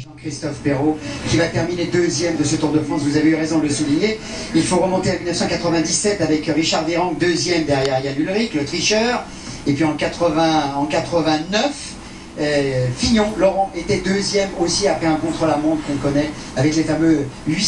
Jean-Christophe Perrault, qui va terminer deuxième de ce Tour de France, vous avez eu raison de le souligner. Il faut remonter à 1997 avec Richard Virenque, deuxième derrière Yann Ulrich, le tricheur. Et puis en, 80, 89, Fignon, Laurent, était deuxième aussi après un contre-la-montre qu'on connaît avec les fameux 8